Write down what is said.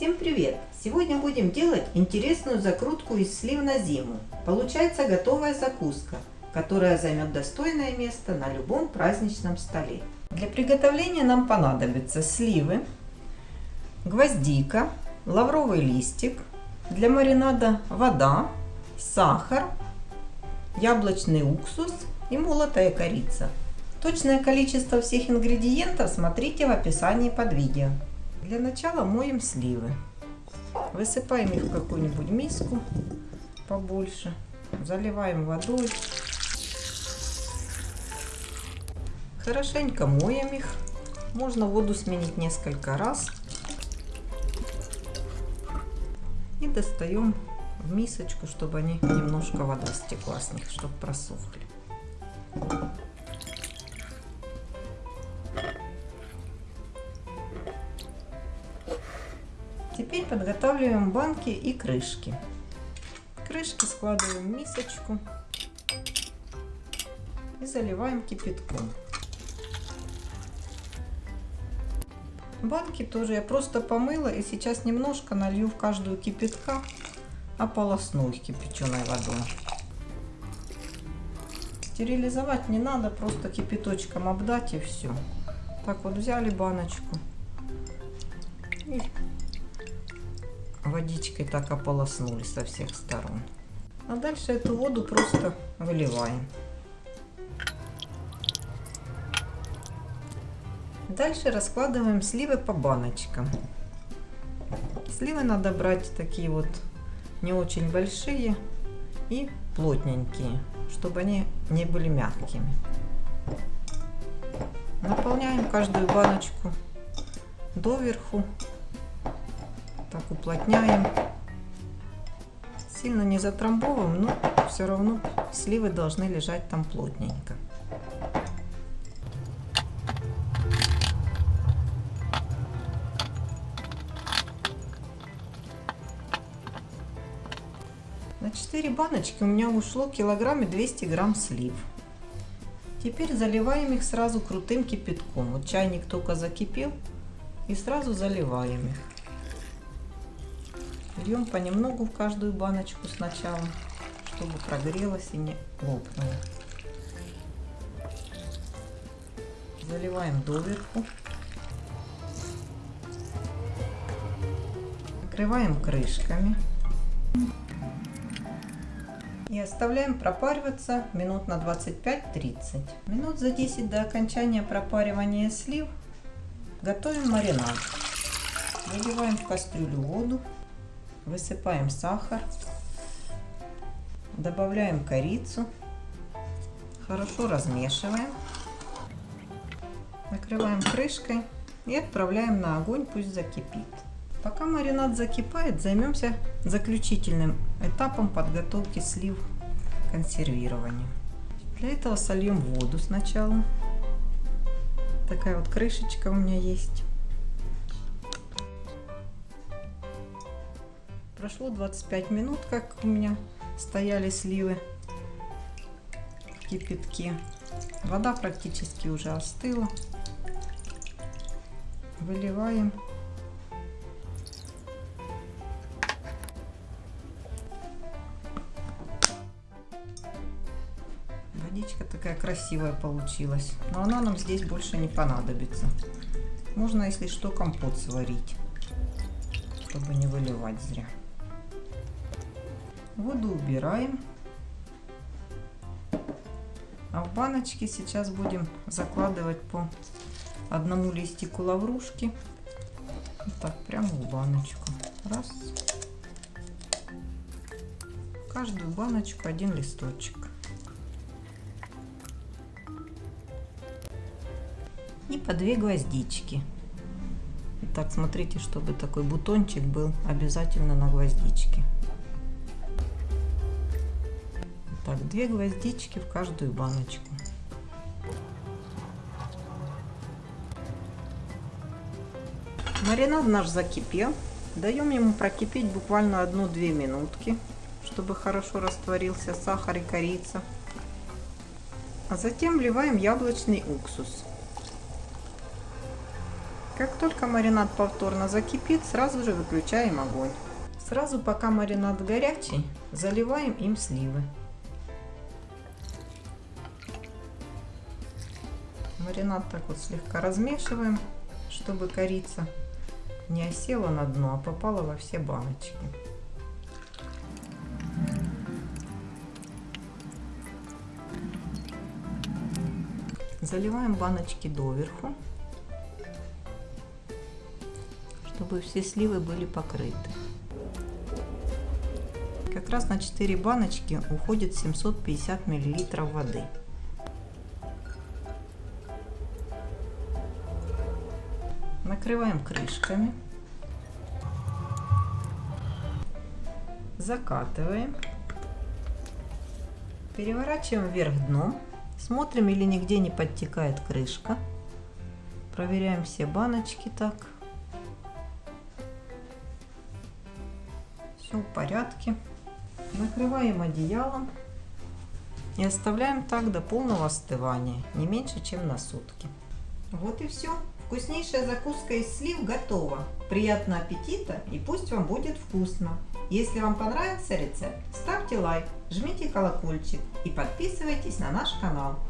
Всем привет! Сегодня будем делать интересную закрутку из слив на зиму. Получается готовая закуска, которая займет достойное место на любом праздничном столе. Для приготовления нам понадобятся сливы, гвоздика, лавровый листик, для маринада вода, сахар, яблочный уксус и молотая корица. Точное количество всех ингредиентов смотрите в описании под видео. Для начала моем сливы. Высыпаем их в какую-нибудь миску побольше. Заливаем водой. Хорошенько моем их. Можно воду сменить несколько раз. И достаем в мисочку, чтобы они немножко вода стекла с них, чтобы просохли. Подготавливаем банки и крышки. Крышки складываем в мисочку и заливаем кипятком. Банки тоже я просто помыла и сейчас немножко налью в каждую кипятка, ополосну их кипяченой водой. Стерилизовать не надо, просто кипяточком обдать и все. Так вот взяли баночку и водичкой так ополоснули со всех сторон. А дальше эту воду просто выливаем. Дальше раскладываем сливы по баночкам. Сливы надо брать такие вот не очень большие и плотненькие, чтобы они не были мягкими. Наполняем каждую баночку доверху так уплотняем. Сильно не затрамбовываем, но все равно сливы должны лежать там плотненько. На 4 баночки у меня ушло килограмм и 200 грамм слив. Теперь заливаем их сразу крутым кипятком. Вот чайник только закипел и сразу заливаем их. Льем понемногу в каждую баночку сначала, чтобы прогрелось и не лопнуло. Заливаем доверху. Накрываем крышками. И оставляем пропариваться минут на 25-30. Минут за 10 до окончания пропаривания слив готовим маринад. Выливаем в кастрюлю воду. Высыпаем сахар, добавляем корицу, хорошо размешиваем, накрываем крышкой и отправляем на огонь, пусть закипит. Пока маринад закипает, займемся заключительным этапом подготовки слив к консервированию. Для этого сольем воду сначала. Такая вот крышечка у меня есть. Прошло 25 минут, как у меня стояли сливы в кипятке. Вода практически уже остыла. Выливаем. Водичка такая красивая получилась. Но она нам здесь больше не понадобится. Можно, если что, компот сварить, чтобы не выливать зря. Воду убираем. А в баночки сейчас будем закладывать по одному листику лаврушки. Вот так, прямо в баночку. Раз. В каждую баночку один листочек. И по две гвоздички. Итак, смотрите, чтобы такой бутончик был обязательно на гвоздичке. Так, две гвоздички в каждую баночку. Маринад наш закипел. Даем ему прокипеть буквально одну-две минутки, чтобы хорошо растворился сахар и корица. А затем вливаем яблочный уксус. Как только маринад повторно закипит, сразу же выключаем огонь. Сразу пока маринад горячий, заливаем им сливы. Маринад так вот слегка размешиваем, чтобы корица не осела на дно, а попала во все баночки. Заливаем баночки доверху, чтобы все сливы были покрыты. Как раз на 4 баночки уходит 750 мл воды. Накрываем крышками. Закатываем. Переворачиваем вверх дном. Смотрим, или нигде не подтекает крышка. Проверяем все баночки так. Все в порядке. Накрываем одеялом и оставляем так до полного остывания, не меньше, чем на сутки. Вот и все. Вкуснейшая закуска из слив готова. Приятного аппетита и пусть вам будет вкусно. Если вам понравился рецепт, ставьте лайк, жмите колокольчик и подписывайтесь на наш канал.